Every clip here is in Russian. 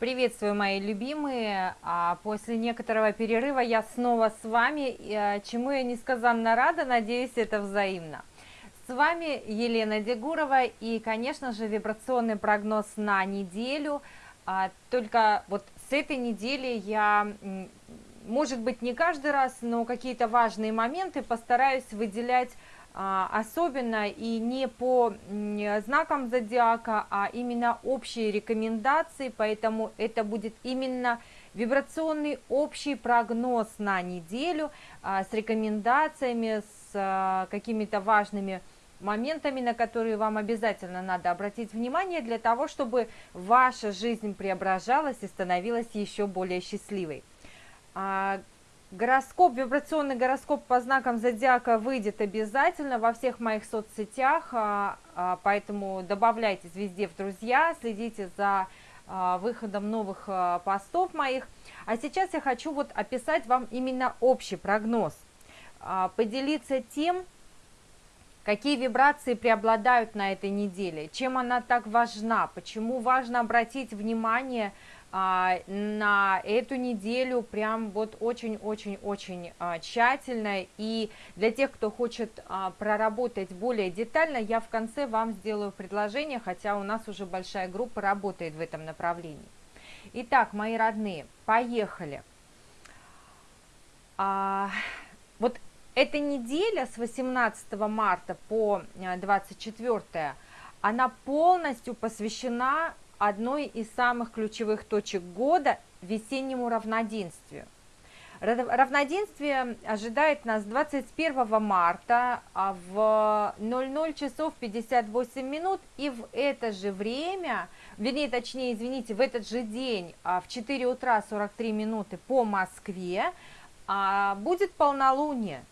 Приветствую, мои любимые! А после некоторого перерыва я снова с вами, а, чему я несказанно рада, надеюсь, это взаимно. С вами Елена Дегурова и, конечно же, вибрационный прогноз на неделю. А, только вот с этой недели я, может быть, не каждый раз, но какие-то важные моменты постараюсь выделять особенно и не по знакам зодиака, а именно общие рекомендации, поэтому это будет именно вибрационный общий прогноз на неделю а, с рекомендациями, с а, какими-то важными моментами, на которые вам обязательно надо обратить внимание для того, чтобы ваша жизнь преображалась и становилась еще более счастливой. Гороскоп, вибрационный гороскоп по знакам зодиака выйдет обязательно во всех моих соцсетях, а, а, поэтому добавляйтесь везде в друзья, следите за а, выходом новых постов моих. А сейчас я хочу вот описать вам именно общий прогноз, поделиться тем, какие вибрации преобладают на этой неделе, чем она так важна, почему важно обратить внимание на а, на эту неделю прям вот очень-очень-очень а, тщательно. И для тех, кто хочет а, проработать более детально, я в конце вам сделаю предложение, хотя у нас уже большая группа работает в этом направлении. Итак, мои родные, поехали. А, вот эта неделя с 18 марта по 24 она полностью посвящена одной из самых ключевых точек года весеннему равноденствию. Равноденствие ожидает нас 21 марта а в 00 часов 58 минут и в это же время, вернее, точнее, извините, в этот же день а в 4 утра 43 минуты по Москве а, будет полнолуние.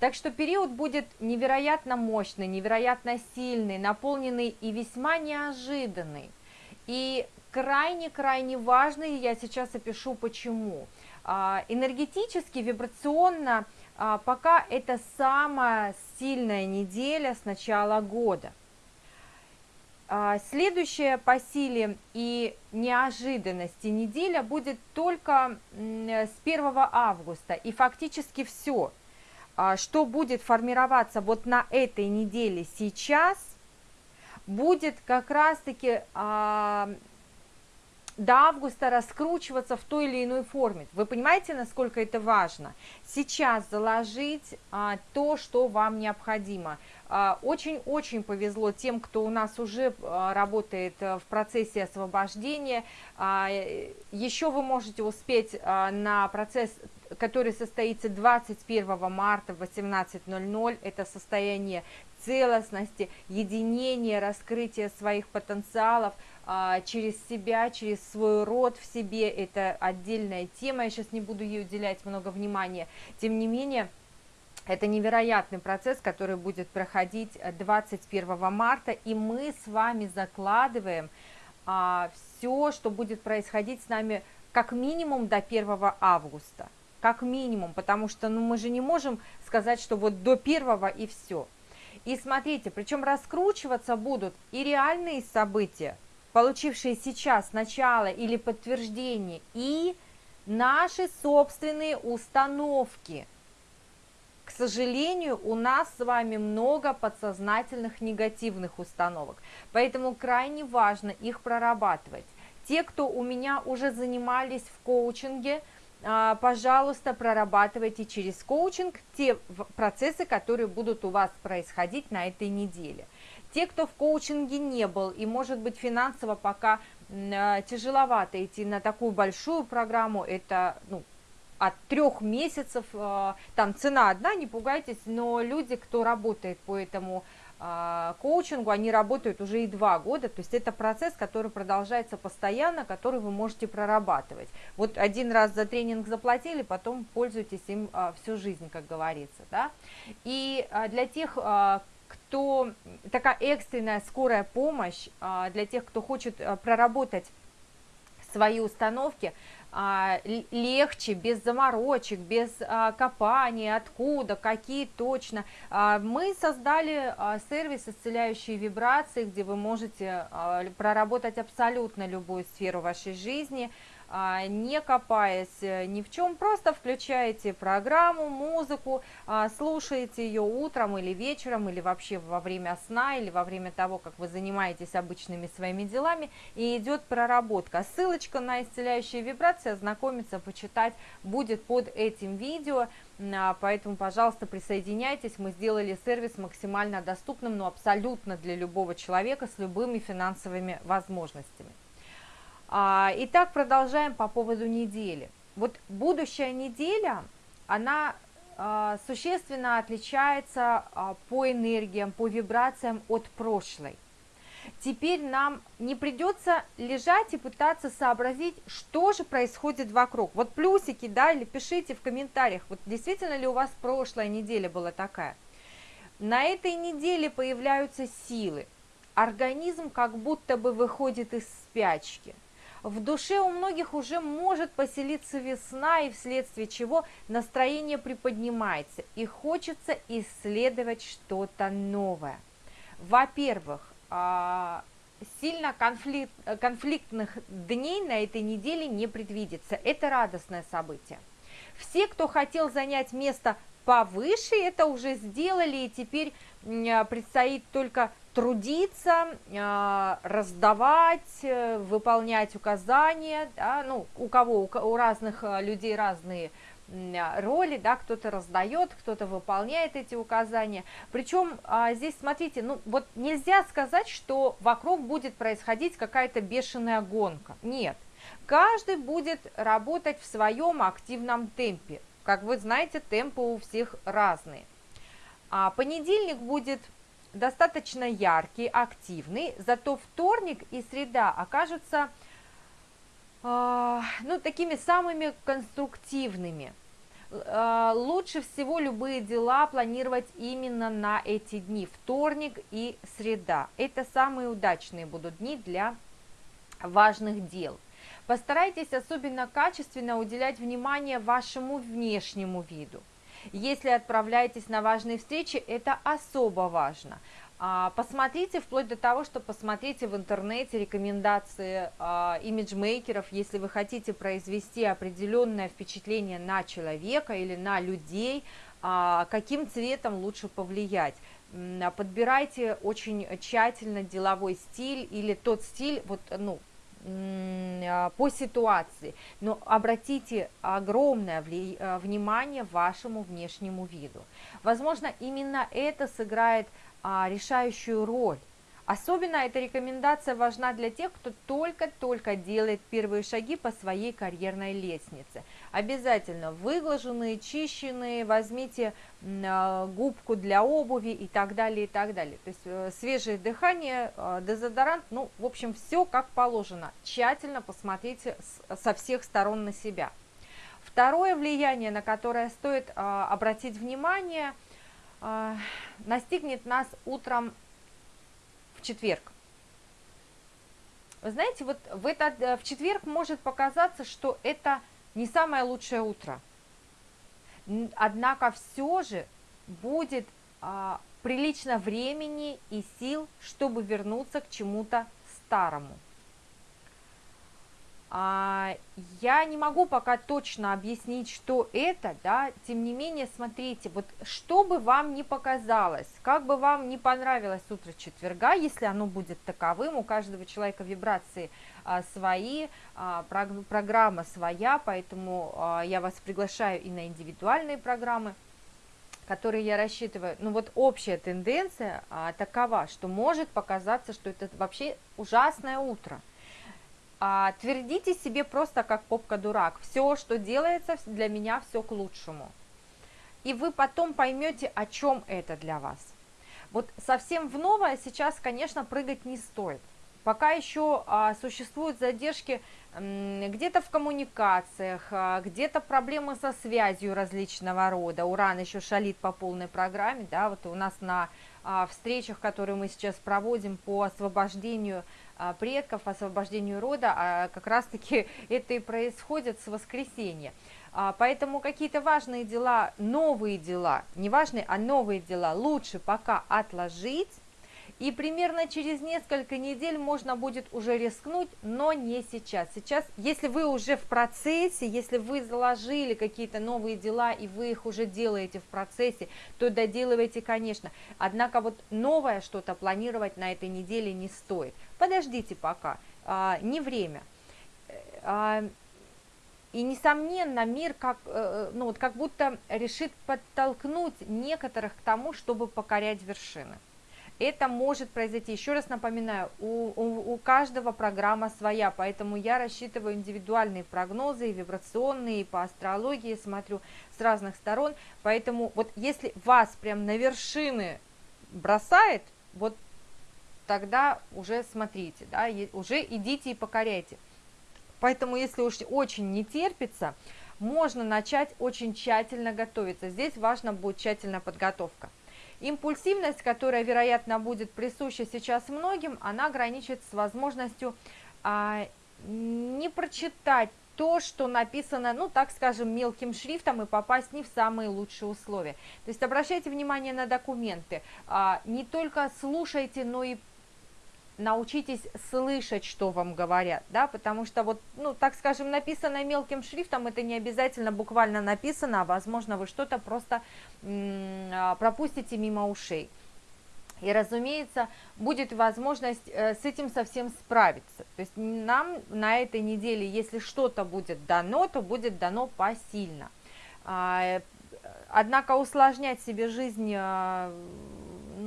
Так что период будет невероятно мощный, невероятно сильный, наполненный и весьма неожиданный. И крайне-крайне важный, я сейчас опишу почему. А, энергетически, вибрационно, а, пока это самая сильная неделя с начала года. А, следующая по силе и неожиданности неделя будет только с 1 августа. И фактически все, что будет формироваться вот на этой неделе сейчас, будет как раз-таки а, до августа раскручиваться в той или иной форме. Вы понимаете, насколько это важно? Сейчас заложить а, то, что вам необходимо. А, очень-очень повезло тем, кто у нас уже а, работает а, в процессе освобождения. А, еще вы можете успеть на процесс который состоится 21 марта в 18.00. Это состояние целостности, единения, раскрытия своих потенциалов а, через себя, через свой род в себе. Это отдельная тема, я сейчас не буду ей уделять много внимания. Тем не менее, это невероятный процесс, который будет проходить 21 марта, и мы с вами закладываем а, все, что будет происходить с нами как минимум до 1 августа. Как минимум, потому что ну, мы же не можем сказать, что вот до 1 и все. И смотрите, причем раскручиваться будут и реальные события, получившие сейчас начало или подтверждение, и наши собственные установки. К сожалению, у нас с вами много подсознательных негативных установок, поэтому крайне важно их прорабатывать. Те, кто у меня уже занимались в коучинге, пожалуйста, прорабатывайте через коучинг те процессы, которые будут у вас происходить на этой неделе. Те, кто в коучинге не был и, может быть, финансово пока а, тяжеловато идти на такую большую программу, это ну, от трех месяцев, а, там цена одна, не пугайтесь, но люди, кто работает по этому а, коучингу, они работают уже и два года, то есть это процесс, который продолжается постоянно, который вы можете прорабатывать. Вот один раз за тренинг заплатили, потом пользуйтесь им а, всю жизнь, как говорится. Да? И а, для тех, кто такая экстренная скорая помощь, для тех, кто хочет проработать свои установки а, легче, без заморочек, без а, копания, откуда, какие точно. А, мы создали сервис «Исцеляющие вибрации», где вы можете проработать абсолютно любую сферу вашей жизни, не копаясь э, ни в чем, просто включаете программу, музыку, а, слушаете ее утром или вечером, или вообще во время сна, или во время того, как вы занимаетесь обычными своими делами, и идет проработка. Ссылочка на исцеляющие вибрации, ознакомиться, почитать будет под этим видео, а, поэтому, пожалуйста, присоединяйтесь, мы сделали сервис максимально доступным, но абсолютно для любого человека с любыми финансовыми возможностями. А, итак, продолжаем по поводу недели. Вот будущая неделя, она а, существенно отличается а, по энергиям, по вибрациям от прошлой. Теперь нам не придется лежать и пытаться сообразить, что же происходит вокруг. Вот плюсики, да, или пишите в комментариях, вот действительно ли у вас прошлая неделя была такая. На этой неделе появляются силы. Организм как будто бы выходит из спячки – в душе у многих уже может поселиться весна, и вследствие чего настроение приподнимается, и хочется исследовать что-то новое. Во-первых, а, сильно конфликт, конфликтных дней на этой неделе не предвидится. Это радостное событие. Все, кто хотел занять место повыше, это уже сделали, и теперь предстоит только трудиться, а, раздавать, э, выполнять указания, да, ну, у кого, у разных э, людей разные а, роли, да, кто-то раздает, кто-то выполняет эти указания. Причем а, здесь, смотрите, ну вот нельзя сказать, что вокруг будет происходить какая-то бешеная гонка. Нет, каждый будет работать в своем активном темпе. Как вы знаете, темпы у всех разные. А понедельник будет достаточно яркий, активный, зато вторник и среда окажутся э, ну, такими самыми конструктивными. Э, лучше всего любые дела планировать именно на эти дни, вторник и среда. Это самые удачные будут дни для важных дел. Постарайтесь особенно качественно уделять внимание вашему внешнему виду. Если отправляетесь на важные встречи, это особо важно. А, посмотрите, вплоть до того, что посмотрите в интернете рекомендации а, имиджмейкеров, если вы хотите произвести определенное впечатление на человека или на людей, а, каким цветом лучше повлиять. Подбирайте очень тщательно деловой стиль или тот стиль, вот, ну, по ситуации, но обратите огромное а, внимание вашему внешнему виду. Возможно, именно это сыграет а, решающую роль Особенно эта рекомендация важна для тех, кто только-только делает первые шаги по своей карьерной лестнице. Обязательно выглаженные, чищенные, возьмите а, губку для обуви и так далее, и так далее. То есть э, свежее дыхание, э, дезодорант, ну, в общем, все как положено. Тщательно посмотрите со всех сторон на себя. Второе влияние, на которое стоит а, обратить внимание, а, настигнет нас утром четверг. Вы знаете, вот в, этот, э, в четверг может показаться, что это не самое лучшее утро. Однако все же будет а, прилично времени и сил, чтобы вернуться к чему-то старому. А, я не могу пока точно объяснить, что это, да, тем не менее, смотрите, вот что бы вам не показалось, как бы вам не понравилось утро четверга, если оно будет таковым, у каждого человека вибрации а, свои, а, программа своя, поэтому а, я вас приглашаю и на индивидуальные программы, которые я рассчитываю, ну вот общая тенденция а, такова, что может показаться, что это вообще ужасное утро, а, твердите себе просто как попка-дурак. Все, что делается для меня, все к лучшему. И вы потом поймете, о чем это для вас. Вот совсем в новое сейчас, конечно, прыгать не стоит. Пока еще а, существуют задержки где-то в коммуникациях, а, где-то проблемы со связью различного рода. Уран еще шалит по полной программе, да, вот у нас на а, встречах, которые мы сейчас проводим по освобождению а, предков, освобождению рода, как раз-таки это и происходит с воскресенья. Поэтому какие-то важные дела, новые дела, не важные, а новые дела лучше пока отложить, и примерно через несколько недель можно будет уже рискнуть, но не сейчас. Сейчас, если вы уже в процессе, если вы заложили какие-то новые дела, и вы их уже делаете в процессе, то доделывайте, конечно. Однако вот новое что-то планировать на этой неделе не стоит. Подождите пока, а, не время. А, и, несомненно, мир как, э, ну, вот как будто решит подтолкнуть некоторых к тому, чтобы покорять вершины. Это может произойти, еще раз напоминаю, у, у, у каждого программа своя, поэтому я рассчитываю индивидуальные прогнозы, и вибрационные, и по астрологии смотрю с разных сторон, поэтому вот если вас прям на вершины бросает, вот тогда уже смотрите, да, уже идите и покоряйте. Поэтому если уж очень не терпится, можно начать очень тщательно готовиться. Здесь важна будет тщательная подготовка. Импульсивность, которая, вероятно, будет присуща сейчас многим, она граничит с возможностью а, не прочитать то, что написано, ну, так скажем, мелким шрифтом и попасть не в самые лучшие условия. То есть обращайте внимание на документы, а, не только слушайте, но и научитесь слышать, что вам говорят, да, потому что вот, ну, так скажем, написано мелким шрифтом, это не обязательно буквально написано, а возможно вы что-то просто а, пропустите мимо ушей. И, разумеется, будет возможность э, с этим совсем справиться. То есть нам на этой неделе, если что-то будет дано, то будет дано посильно. А, однако усложнять себе жизнь а,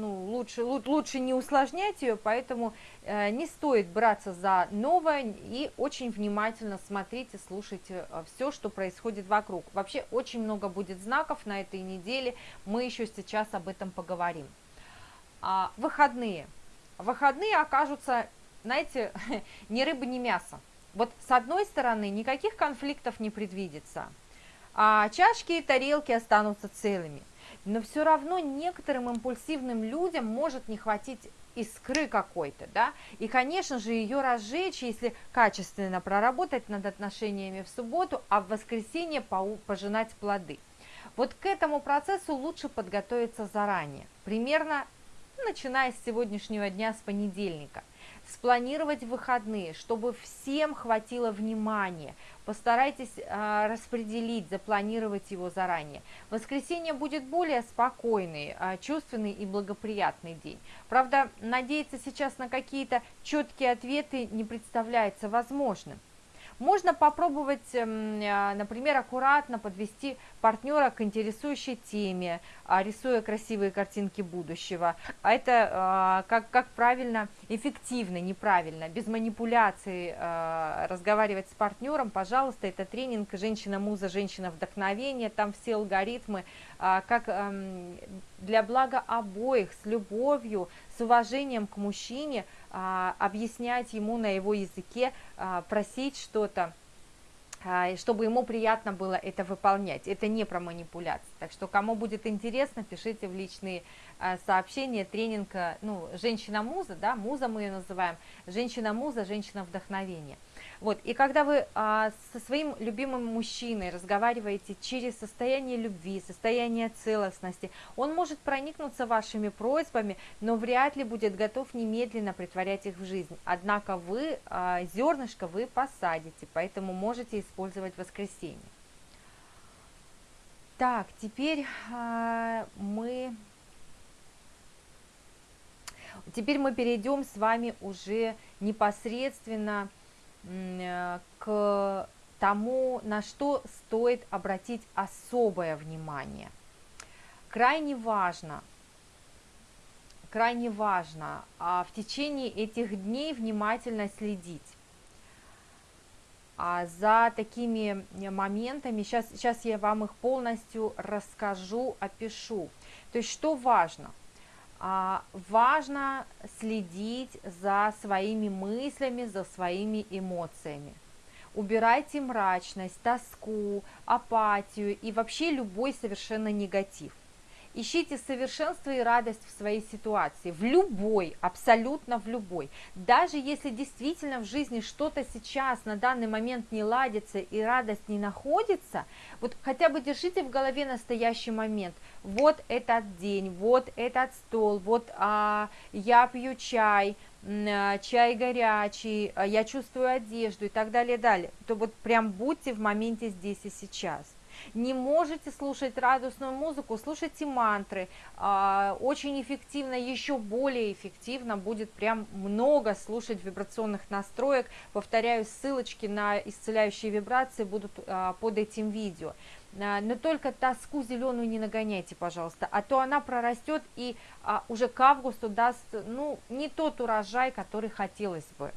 ну, лучше, лучше не усложнять ее, поэтому э, не стоит браться за новое и очень внимательно смотрите, слушайте э, все, что происходит вокруг. Вообще очень много будет знаков на этой неделе, мы еще сейчас об этом поговорим. А, выходные. Выходные окажутся, знаете, ни рыба, ни мясо. Вот с одной стороны никаких конфликтов не предвидится, а чашки и тарелки останутся целыми – но все равно некоторым импульсивным людям может не хватить искры какой-то, да, и, конечно же, ее разжечь, если качественно проработать над отношениями в субботу, а в воскресенье пожинать плоды. Вот к этому процессу лучше подготовиться заранее, примерно начиная с сегодняшнего дня, с понедельника спланировать выходные, чтобы всем хватило внимания. Постарайтесь э, распределить, запланировать его заранее. Воскресенье будет более спокойный, э, чувственный и благоприятный день. Правда, надеяться сейчас на какие-то четкие ответы не представляется возможным. Можно попробовать, эм, а, например, аккуратно подвести партнера к интересующей теме, рисуя красивые картинки будущего. А это а, как, как правильно, эффективно, неправильно, без манипуляций разговаривать с партнером, пожалуйста, это тренинг «Женщина-муза, женщина-вдохновение», там все алгоритмы, как эм, для блага обоих, с любовью, с уважением к мужчине, объяснять ему на его языке, просить что-то, а, чтобы ему приятно было это выполнять. Это не про манипуляции. Так что, кому будет интересно, пишите в личные а, сообщения. Тренинг, ну, женщина-муза, да, муза мы ее называем, женщина-муза, женщина-вдохновение. Вот, и когда вы а, со своим любимым мужчиной разговариваете через состояние любви, состояние целостности, он может проникнуться вашими просьбами, но вряд ли будет готов немедленно притворять их в жизнь. Однако вы, а, зернышко вы посадите, поэтому можете использовать воскресенье. Так, теперь а, мы... Теперь мы перейдем с вами уже непосредственно Э, к тому, на что стоит обратить особое внимание. Крайне важно, крайне важно а в течение этих дней внимательно следить а за такими моментами. Сейчас, сейчас я вам их полностью расскажу, опишу. То есть что важно – важно следить за своими мыслями, за своими эмоциями. Убирайте мрачность, тоску, апатию и вообще любой совершенно негатив. Ищите совершенство и радость в своей ситуации, в любой, абсолютно в любой. Даже если действительно в жизни что-то сейчас на данный момент не ладится и радость не находится, вот хотя бы держите в голове настоящий момент. Вот этот день, вот этот стол, вот а, я пью чай, а, чай горячий, а, я чувствую одежду и так далее, далее. То вот прям будьте в моменте здесь и сейчас. Не можете слушать радостную музыку, слушайте мантры. А, очень эффективно, еще более эффективно будет прям много слушать вибрационных настроек. Повторяю, ссылочки на исцеляющие вибрации будут под этим видео. А, но только тоску зеленую не нагоняйте, пожалуйста, а то она прорастет и а, уже к августу даст, ну, не тот урожай, который хотелось бы.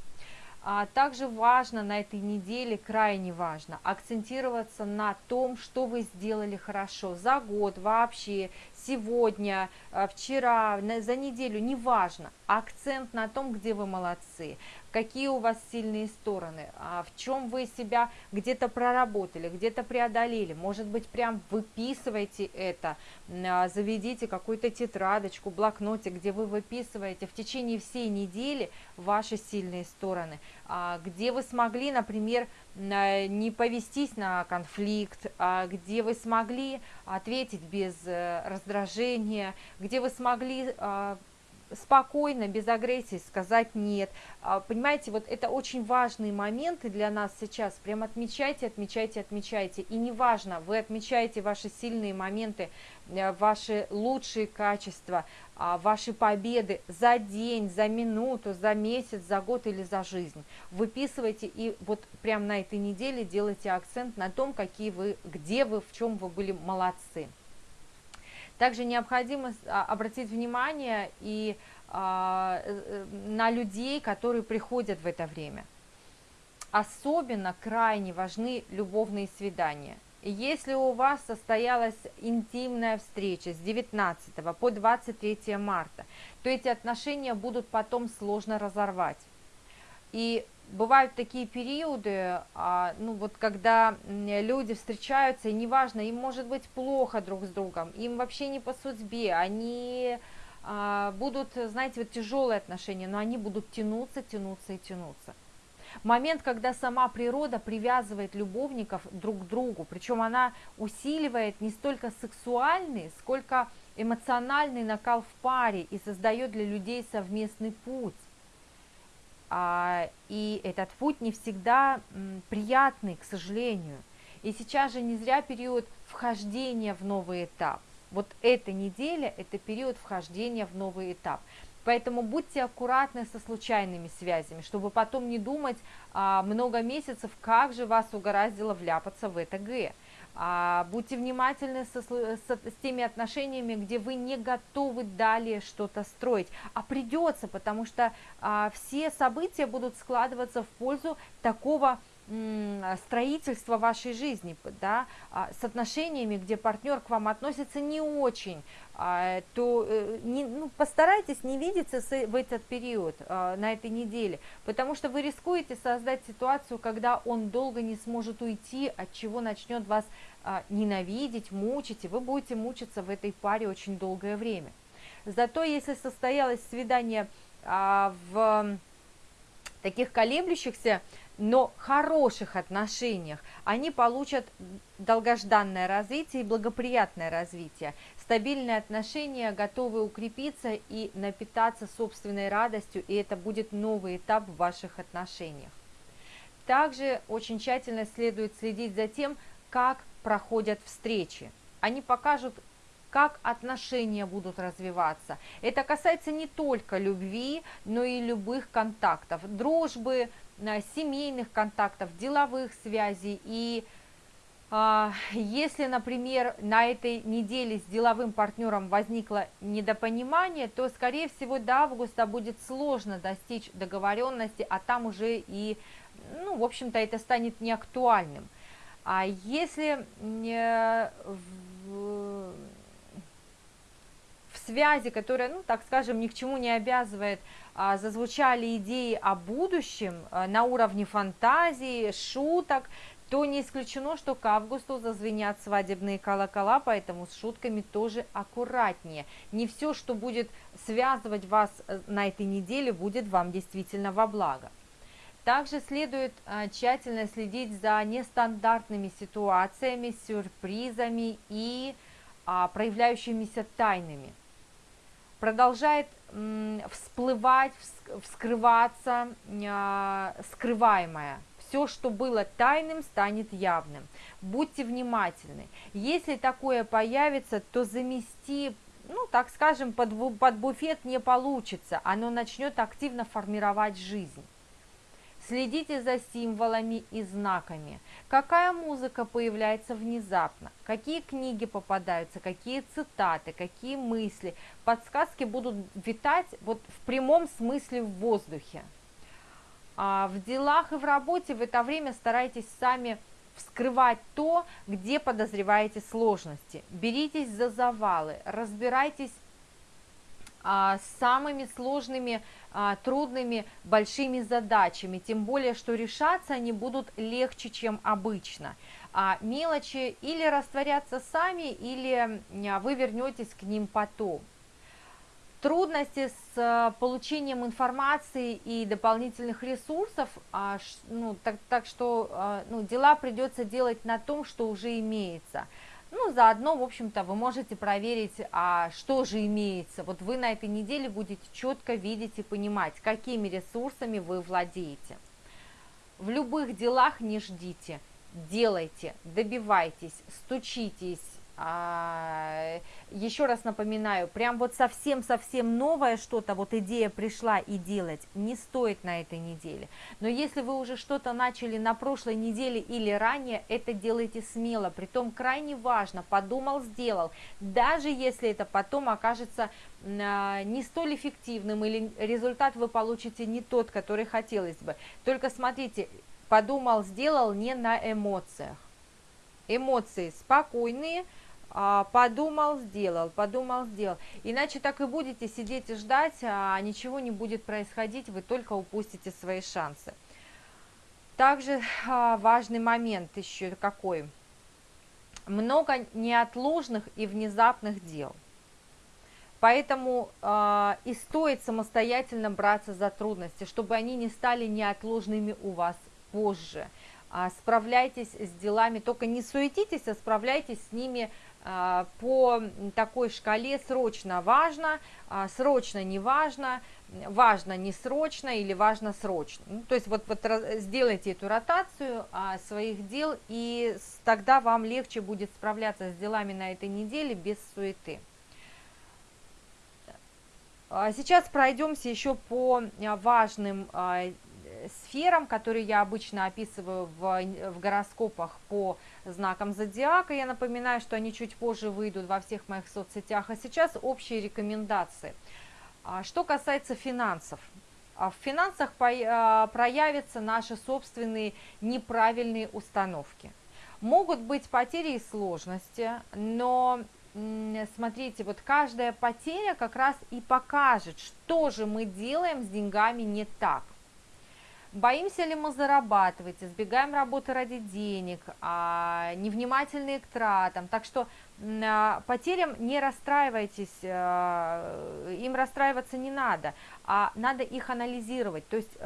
А также важно на этой неделе, крайне важно, акцентироваться на том, что вы сделали хорошо за год, вообще, сегодня, а, вчера, за неделю, неважно. Акцент на том, где вы молодцы, какие у вас сильные стороны, а в чем вы себя где-то проработали, где-то преодолели. Может быть, прям выписывайте это, а, заведите какую-то тетрадочку, блокнотик, где вы выписываете в течение всей недели ваши сильные стороны, где вы смогли, например, не повестись на конфликт, где вы смогли ответить без э, раздражения, где вы смогли спокойно, без агрессии сказать нет. А, понимаете, вот это очень важные моменты для нас сейчас. Прям отмечайте, отмечайте, отмечайте. И неважно, вы отмечаете ваши сильные моменты, э, ваши лучшие качества, а, ваши победы за день, за минуту, за месяц, за год или за жизнь. Выписывайте и вот прям на этой неделе делайте акцент на том, какие вы, где вы, в чем вы были молодцы. Также необходимо а, обратить внимание и а, э, э, на людей, которые приходят в это время. Особенно крайне важны любовные свидания. Если у вас состоялась интимная встреча с 19 по 23 марта, то эти отношения будут потом сложно разорвать. И бывают такие периоды, а, ну вот когда люди встречаются, и неважно, им может быть плохо друг с другом, им вообще не по судьбе, они а, будут, знаете, вот тяжелые отношения, но они будут тянуться, тянуться и тянуться. Момент, когда сама природа привязывает любовников друг к другу, причем она усиливает не столько сексуальный, сколько эмоциональный накал в паре и создает для людей совместный путь. А, и этот путь не всегда приятный, к сожалению. И сейчас же не зря период вхождения в новый этап. Вот эта неделя – это период вхождения в новый этап. Поэтому будьте аккуратны со случайными связями, чтобы потом не думать а, много месяцев, как же вас угораздило вляпаться в это Г. А, будьте внимательны со, со, с теми отношениями, где вы не готовы далее что-то строить, а придется, потому что а, все события будут складываться в пользу такого строительства вашей жизни, да, а, с отношениями, где партнер к вам относится не очень, а, то э, не, ну, постарайтесь не видеться в этот период, а, на этой неделе, потому что вы рискуете создать ситуацию, когда он долго не сможет уйти, от чего начнет вас ненавидеть, мучить, и вы будете мучиться в этой паре очень долгое время. Зато если состоялось свидание в таких колеблющихся но хороших отношениях они получат долгожданное развитие и благоприятное развитие. Стабильные отношения готовы укрепиться и напитаться собственной радостью, и это будет новый этап в ваших отношениях. Также очень тщательно следует следить за тем, как проходят встречи. Они покажут, как отношения будут развиваться. Это касается не только любви, но и любых контактов, дружбы, семейных контактов, деловых связей. И а, если, например, на этой неделе с деловым партнером возникло недопонимание, то, скорее всего, до августа будет сложно достичь договоренности, а там уже и, ну, в общем-то, это станет неактуальным. А если э, связи, которая, ну, так скажем, ни к чему не обязывает, а, зазвучали идеи о будущем а, на уровне фантазии, шуток, то не исключено, что к августу зазвенят свадебные колокола, поэтому с шутками тоже аккуратнее. Не все, что будет связывать вас э, на этой неделе, будет вам действительно во благо. Также следует а, тщательно следить за нестандартными ситуациями, сюрпризами и проявляющимися тайнами. Продолжает всплывать, вскрываться а, скрываемое. Все, что было тайным, станет явным. Будьте внимательны. Если такое появится, то замести ну, так скажем, под, под буфет не получится, оно начнет активно формировать жизнь. Следите за символами и знаками. Какая музыка появляется внезапно, какие книги попадаются, какие цитаты, какие мысли. Подсказки будут витать вот в прямом смысле в воздухе. А в делах и в работе в это время старайтесь сами вскрывать то, где подозреваете сложности. Беритесь за завалы, разбирайтесь а, с самыми сложными, а, трудными, большими задачами, тем более, что решаться они будут легче, чем обычно. А мелочи или растворятся сами, или вы вернетесь к ним потом. Трудности с получением информации и дополнительных ресурсов, ну, так, так что ну, дела придется делать на том, что уже имеется – ну, заодно, в общем-то, вы можете проверить, а что же имеется. Вот вы на этой неделе будете четко видеть и понимать, какими ресурсами вы владеете. В любых делах не ждите, делайте, добивайтесь, стучитесь, а, еще раз напоминаю, прям вот совсем-совсем новое что-то, вот идея пришла и делать, не стоит на этой неделе. Но если вы уже что-то начали на прошлой неделе или ранее, это делайте смело, притом крайне важно, подумал, сделал, даже если это потом окажется а, не столь эффективным или результат вы получите не тот, который хотелось бы. Только смотрите, подумал, сделал не на эмоциях. Эмоции спокойные, подумал, сделал, подумал, сделал. Иначе так и будете сидеть и ждать, а ничего не будет происходить, вы только упустите свои шансы. Также а, важный момент еще какой. Много неотложных и внезапных дел. Поэтому э, и стоит самостоятельно браться за трудности, чтобы они не стали неотложными у вас позже. А, справляйтесь с делами, только не суетитесь, а справляйтесь с ними а, по такой шкале срочно важно, а, срочно не важно, важно не срочно или важно срочно. Ну, то есть вот, вот сделайте эту ротацию а, своих дел, и тогда вам легче будет справляться с делами на этой неделе без суеты. Сейчас пройдемся еще по важным сферам, которые я обычно описываю в, в гороскопах по знакам зодиака. Я напоминаю, что они чуть позже выйдут во всех моих соцсетях. А сейчас общие рекомендации. А, что касается финансов. А, в финансах а, проявятся наши собственные неправильные установки. Могут быть потери и сложности, но смотрите, вот каждая потеря как раз и покажет, что же мы делаем с деньгами не так. Боимся ли мы зарабатывать, избегаем работы ради денег, а, невнимательные к тратам. Так что а, потерям не расстраивайтесь, а, им расстраиваться не надо, а надо их анализировать. То есть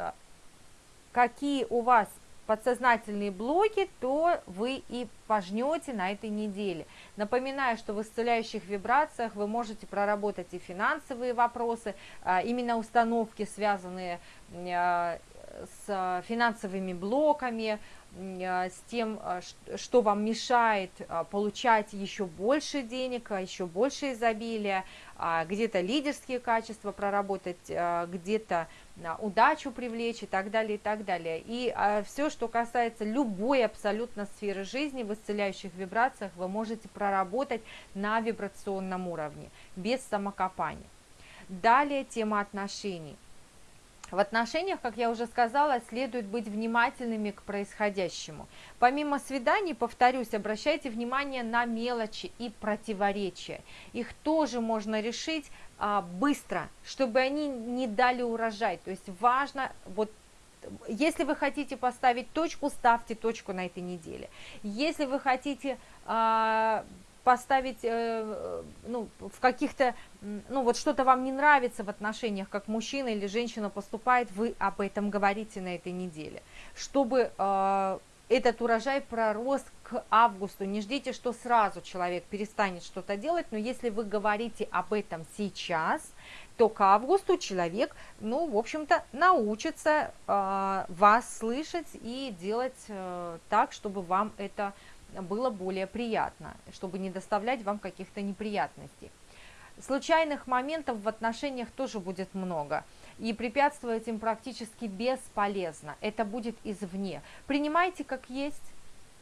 какие у вас подсознательные блоки, то вы и пожнете на этой неделе. Напоминаю, что в исцеляющих вибрациях вы можете проработать и финансовые вопросы, именно установки, связанные с финансовыми блоками, э, с тем, э, что вам мешает э, получать еще больше денег, еще больше изобилия, а где-то лидерские качества проработать, где-то удачу привлечь и так далее, и так далее. И все, что касается любой абсолютно сферы жизни в исцеляющих вибрациях, вы можете проработать на вибрационном уровне, без самокопания. Далее тема отношений. В отношениях, как я уже сказала, следует быть внимательными к происходящему. Помимо свиданий, повторюсь, обращайте внимание на мелочи и противоречия. Их тоже можно решить а, быстро, чтобы они не дали урожай. То есть важно вот если вы хотите поставить точку, ставьте точку на этой неделе. Если вы хотите а, поставить, э, ну, в каких-то, ну, вот что-то вам не нравится в отношениях, как мужчина или женщина поступает, вы об этом говорите на этой неделе, чтобы э, этот урожай пророс к августу. Не ждите, что сразу человек перестанет что-то делать, но если вы говорите об этом сейчас, то к августу человек, ну, в общем-то, научится э, вас слышать и делать э, так, чтобы вам это было более приятно, чтобы не доставлять вам каких-то неприятностей. Случайных моментов в отношениях тоже будет много, и препятствовать им практически бесполезно, это будет извне. Принимайте как есть,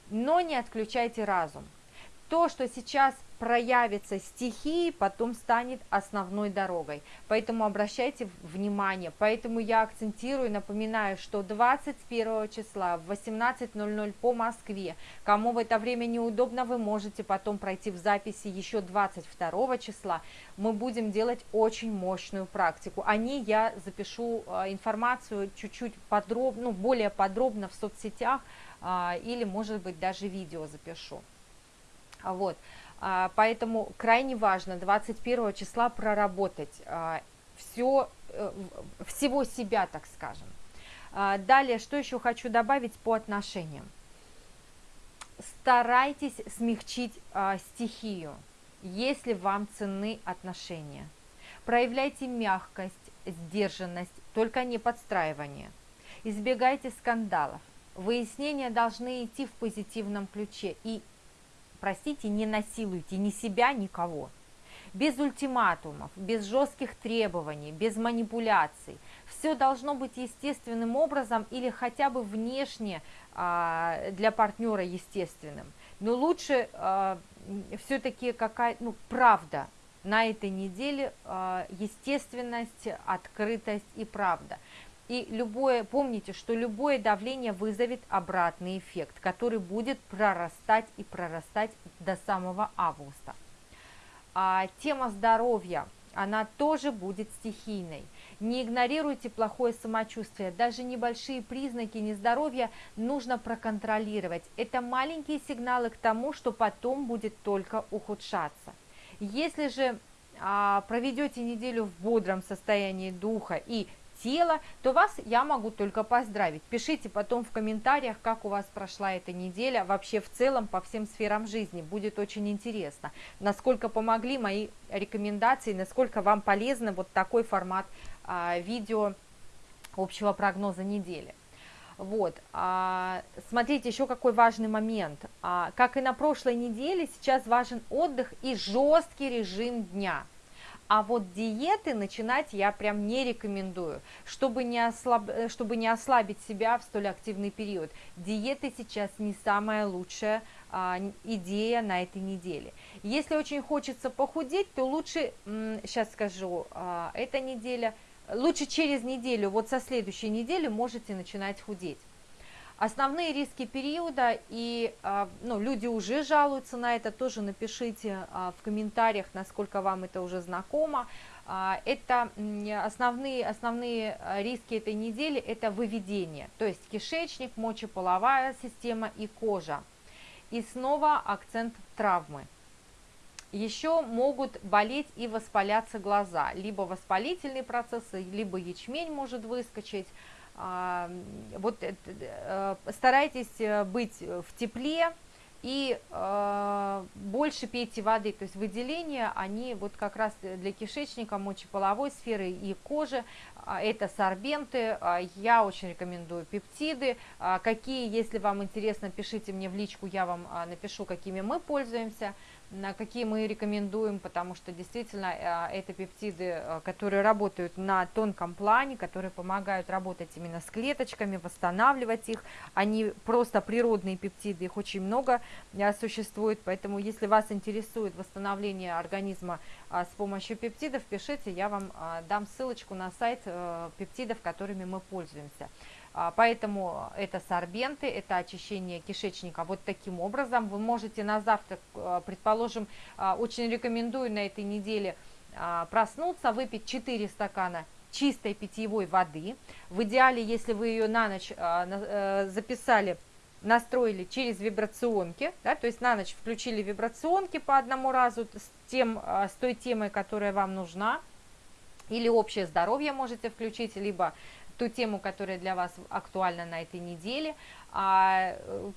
но не отключайте разум. То, что сейчас проявится стихии, потом станет основной дорогой. Поэтому обращайте внимание. Поэтому я акцентирую, напоминаю, что 21 числа в 18.00 по Москве, кому в это время неудобно, вы можете потом пройти в записи еще 22 числа. Мы будем делать очень мощную практику. О ней я запишу а, информацию чуть-чуть подробно, ну, более подробно в соцсетях а, или, может быть, даже видео запишу. Вот. А, поэтому крайне важно 21 числа проработать а, все, э, всего себя, так скажем. А, далее, что еще хочу добавить по отношениям. Старайтесь смягчить стихию, если вам ценны отношения. Проявляйте мягкость, сдержанность, только не подстраивание. Избегайте скандалов. Выяснения должны идти в позитивном ключе и простите, не насилуйте ни себя, никого. Без ультиматумов, без жестких требований, без манипуляций. Все должно быть естественным образом или хотя бы внешне а, для партнера естественным. Но лучше а, все-таки какая ну, правда на этой неделе, а, естественность, открытость и правда. И любое, помните, что любое давление вызовет обратный эффект, который будет прорастать и прорастать до самого августа. А тема здоровья, она тоже будет стихийной. Не игнорируйте плохое самочувствие, даже небольшие признаки нездоровья нужно проконтролировать. Это маленькие сигналы к тому, что потом будет только ухудшаться. Если же а, проведете неделю в бодром состоянии духа и тела, то вас я могу только поздравить. Пишите потом в комментариях, как у вас прошла эта неделя, вообще в целом по всем сферам жизни. Будет очень интересно, насколько помогли мои рекомендации, насколько вам полезно вот такой формат а, видео общего прогноза недели. Вот, а, смотрите, еще какой важный момент. А, как и на прошлой неделе, сейчас важен отдых и жесткий режим дня – а вот диеты начинать я прям не рекомендую, чтобы не, ослаб... Э, чтобы не ослабить себя в столь активный период. Диеты сейчас не самая лучшая а, идея на этой неделе. Если очень хочется похудеть, то лучше, сейчас скажу, а, эта неделя, лучше через неделю, вот со следующей недели можете начинать худеть. Основные риски периода, и а, ну, люди уже жалуются на это, тоже напишите а, в комментариях, насколько вам это уже знакомо. А, это основные, основные риски этой недели, это выведение, то есть кишечник, мочеполовая система и кожа. И снова акцент травмы. Еще могут болеть и воспаляться глаза, либо воспалительные процессы, либо ячмень может выскочить, вот э, старайтесь э, быть в тепле и э, больше пейте воды, то есть выделения, они вот как раз для кишечника, мочеполовой сферы и кожи, а, это сорбенты, а, я очень рекомендую пептиды, а, какие, если вам интересно, пишите мне в личку, я вам напишу, какими мы пользуемся, какие мы рекомендуем, потому что действительно э, это пептиды, э, которые работают на тонком плане, которые помогают работать именно с клеточками, восстанавливать их. Они просто природные пептиды, их очень много э, существует, поэтому если вас интересует восстановление организма с помощью пептидов, пишите, я вам дам ссылочку на сайт пептидов, которыми мы пользуемся. А, поэтому это сорбенты, это очищение кишечника. Вот таким образом вы можете на завтрак, а, предположим, а, очень рекомендую на этой неделе проснуться, выпить 4 стакана чистой питьевой воды. В идеале, если вы ее на ночь записали настроили через вибрационки, да, то есть на ночь включили вибрационки по одному разу с, тем, а, с той темой, которая вам нужна, или общее здоровье можете включить, либо ту тему, которая для вас актуальна на этой неделе. А,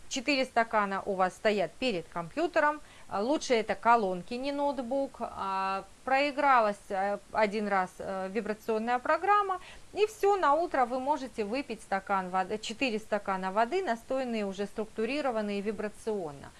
четыре стакана у вас стоят перед компьютером, а, лучше это колонки, не ноутбук. А, проигралась э, один раз э, вибрационная программа, и все, на утро вы можете выпить стакан воды, 4 стакана воды, настойные, уже структурированные вибрационно.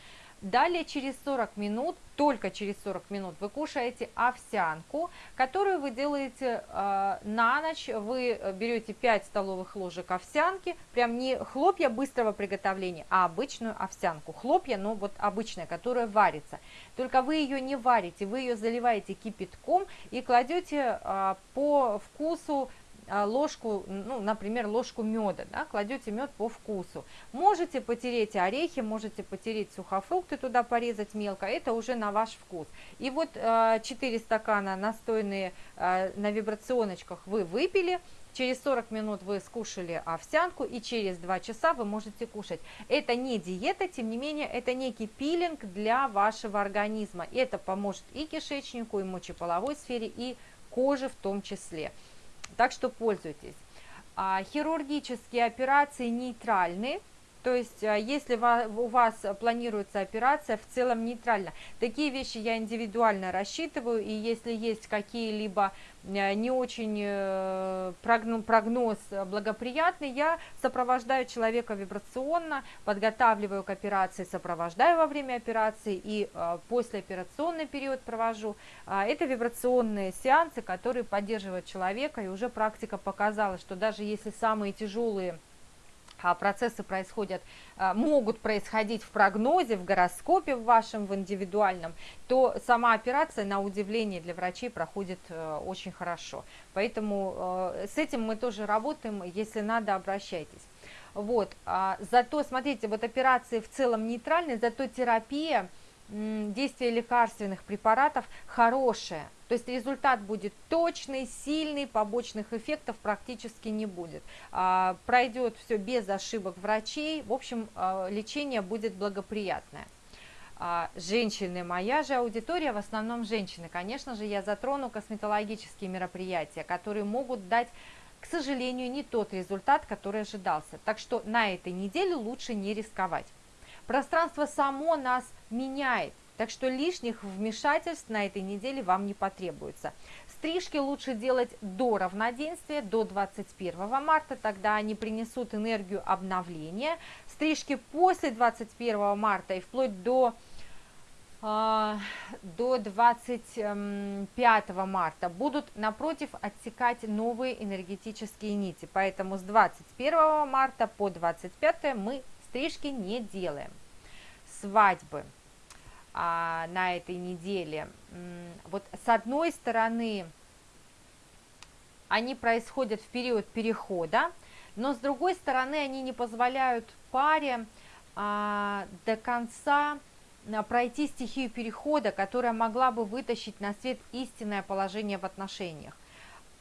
Далее через 40 минут, только через 40 минут вы кушаете овсянку, которую вы делаете э, на ночь. Вы берете 5 столовых ложек овсянки, прям не хлопья быстрого приготовления, а обычную овсянку. Хлопья, но вот обычная, которая варится. Только вы ее не варите, вы ее заливаете кипятком и кладете э, по вкусу ложку, ну, например, ложку меда, да, кладете мед по вкусу. Можете потереть орехи, можете потереть сухофрукты, туда порезать мелко, это уже на ваш вкус. И вот 4 а, стакана настойные а, на вибрационочках вы выпили, Через 40 минут вы скушали овсянку, и через 2 часа вы можете кушать. Это не диета, тем не менее, это некий пилинг для вашего организма. Это поможет и кишечнику, и мочеполовой сфере, и коже в том числе. Так что пользуйтесь. А, хирургические операции нейтральны, то есть, а, если у вас планируется операция, в целом нейтрально. Такие вещи я индивидуально рассчитываю, и если есть какие-либо Э, не очень э, прогноз благоприятный, я сопровождаю человека вибрационно, подготавливаю к операции, сопровождаю во время операции и э, послеоперационный период провожу. А, это вибрационные сеансы, которые поддерживают человека, и уже практика показала, что даже если самые тяжелые а процессы происходят, а, могут происходить в прогнозе, в гороскопе в вашем, в индивидуальном, то сама операция, на удивление для врачей, проходит э, очень хорошо. Поэтому э, с этим мы тоже работаем, если надо, обращайтесь. Вот, а, зато, смотрите, вот операции в целом нейтральные, зато терапия, действие лекарственных препаратов хорошее, то есть результат будет точный, сильный, побочных эффектов практически не будет. А, пройдет все без ошибок врачей, в общем, а, лечение будет благоприятное. А, женщины, моя же аудитория в основном женщины. Конечно же, я затрону косметологические мероприятия, которые могут дать к сожалению, не тот результат, который ожидался. Так что на этой неделе лучше не рисковать. Пространство само нас меняет. Так что лишних вмешательств на этой неделе вам не потребуется. Стрижки лучше делать до равноденствия, до 21 марта, тогда они принесут энергию обновления. Стрижки после 21 марта и вплоть до а, до 25 марта будут напротив отсекать новые энергетические нити. Поэтому с 21 марта по 25 мы стрижки не делаем. Свадьбы а, на этой неделе. Вот с одной стороны, они происходят в период перехода, но с другой стороны, они не позволяют паре а, до конца а, пройти стихию перехода, которая могла бы вытащить на свет истинное положение в отношениях.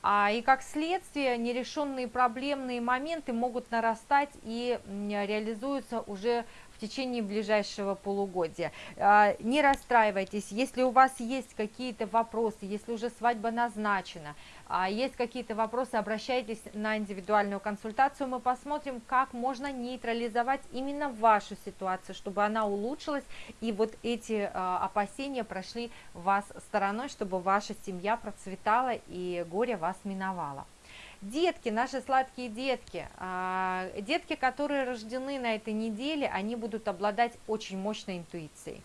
А, и как следствие нерешенные проблемные моменты могут нарастать и реализуются уже течение ближайшего полугодия. А, не расстраивайтесь, если у вас есть какие-то вопросы, если уже свадьба назначена, а, есть какие-то вопросы, обращайтесь на индивидуальную консультацию, мы посмотрим, как можно нейтрализовать именно вашу ситуацию, чтобы она улучшилась, и вот эти а, опасения прошли вас стороной, чтобы ваша семья процветала и горе вас миновало. Детки, наши сладкие детки, а, детки, которые рождены на этой неделе, они будут обладать очень мощной интуицией,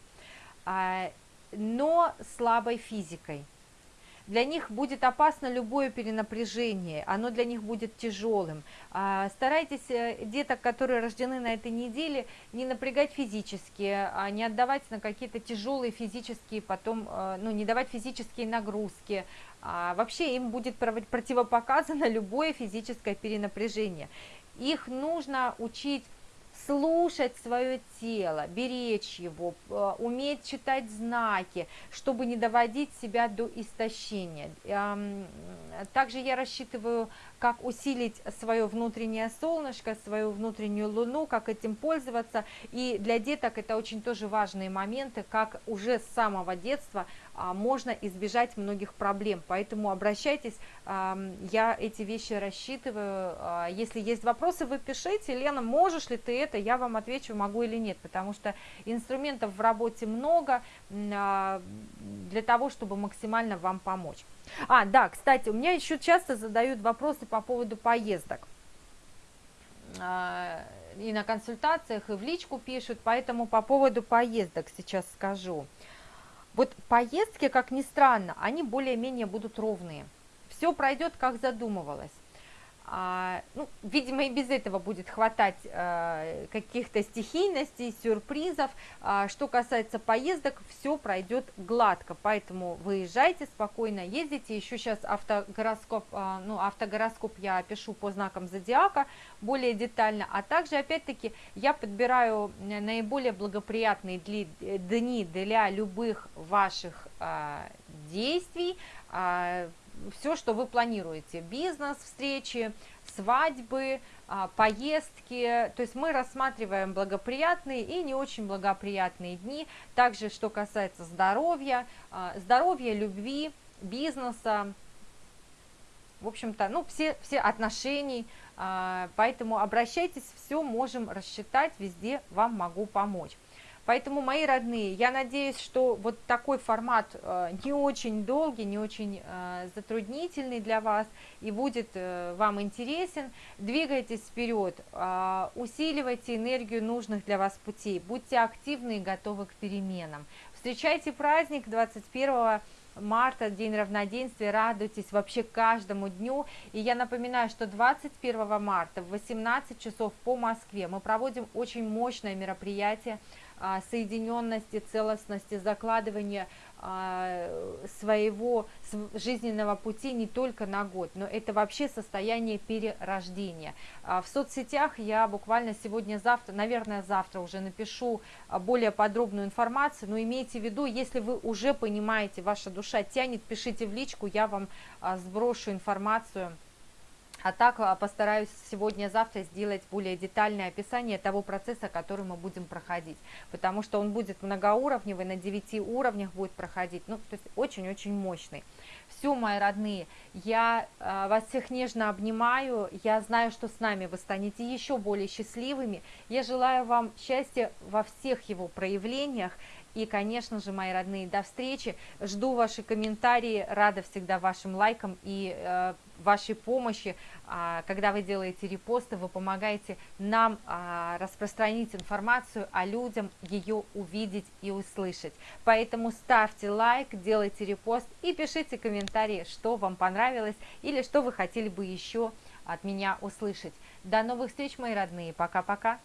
а, но слабой физикой. Для них будет опасно любое перенапряжение, оно для них будет тяжелым. А, старайтесь э, деток, которые рождены на этой неделе, не напрягать физически, не отдавать на какие-то тяжелые физические, потом, э, ну, не давать физические нагрузки, а, вообще им будет противопоказано любое физическое перенапряжение. Их нужно учить слушать свое тело, беречь его, э, уметь читать знаки, чтобы не доводить себя до истощения. Также я рассчитываю, как усилить свое внутреннее солнышко, свою внутреннюю луну, как этим пользоваться. И для деток это очень тоже важные моменты, как уже с самого детства а, можно избежать многих проблем. Поэтому обращайтесь, я эти вещи рассчитываю. А, если есть вопросы, вы пишите. Лена, можешь ли ты это? Я вам отвечу, могу или нет, потому что инструментов в работе много а, для того, чтобы максимально вам помочь. А, да, кстати, у меня еще часто задают вопросы по поводу поездок и на консультациях, и в личку пишут, поэтому по поводу поездок сейчас скажу. Вот поездки, как ни странно, они более-менее будут ровные. Все пройдет, как задумывалось. А, ну, видимо, и без этого будет хватать а, каких-то стихийностей, сюрпризов. А, что касается поездок, все пройдет гладко, поэтому выезжайте спокойно, ездите. Еще сейчас автогороскоп, а, ну, автогороскоп я пишу по знакам зодиака более детально, а также, опять-таки, я подбираю наиболее благоприятные дни для любых ваших действий, все, что вы планируете, бизнес, встречи, свадьбы, а, поездки, то есть мы рассматриваем благоприятные и не очень благоприятные дни, также что касается здоровья, а, здоровья, любви, бизнеса, в общем-то, ну, все, все отношений, а, поэтому обращайтесь, все можем рассчитать, везде вам могу помочь. Поэтому, мои родные, я надеюсь, что вот такой формат э, не очень долгий, не очень э, затруднительный для вас и будет э, вам интересен. Двигайтесь вперед, усиливайте энергию нужных для вас путей, будьте активны и готовы к переменам. Встречайте праздник 21 марта, День равноденствия, радуйтесь вообще каждому дню. И я напоминаю, что 21 марта в 18 часов по Москве мы проводим очень мощное мероприятие – соединенности, целостности, закладывания а, своего жизненного пути не только на год, но это вообще состояние перерождения. А, в соцсетях я буквально сегодня-завтра, наверное, завтра уже напишу более подробную информацию, но имейте в виду, если вы уже понимаете, ваша душа тянет, пишите в личку, я вам сброшу информацию а так а, постараюсь сегодня-завтра сделать более детальное описание того процесса, который мы будем проходить, потому что он будет многоуровневый, на 9 уровнях будет проходить, ну, то есть очень-очень мощный. Все, мои родные, я э, вас всех нежно обнимаю, я знаю, что с нами вы станете еще более счастливыми, я желаю вам счастья во всех его проявлениях, и, конечно же, мои родные, до встречи. Жду ваши комментарии, рада всегда вашим лайкам и э, вашей помощи. Э, когда вы делаете репосты, вы помогаете нам э, распространить информацию, а людям ее увидеть и услышать. Поэтому ставьте лайк, делайте репост и пишите комментарии, что вам понравилось или что вы хотели бы еще от меня услышать. До новых встреч, мои родные. Пока-пока.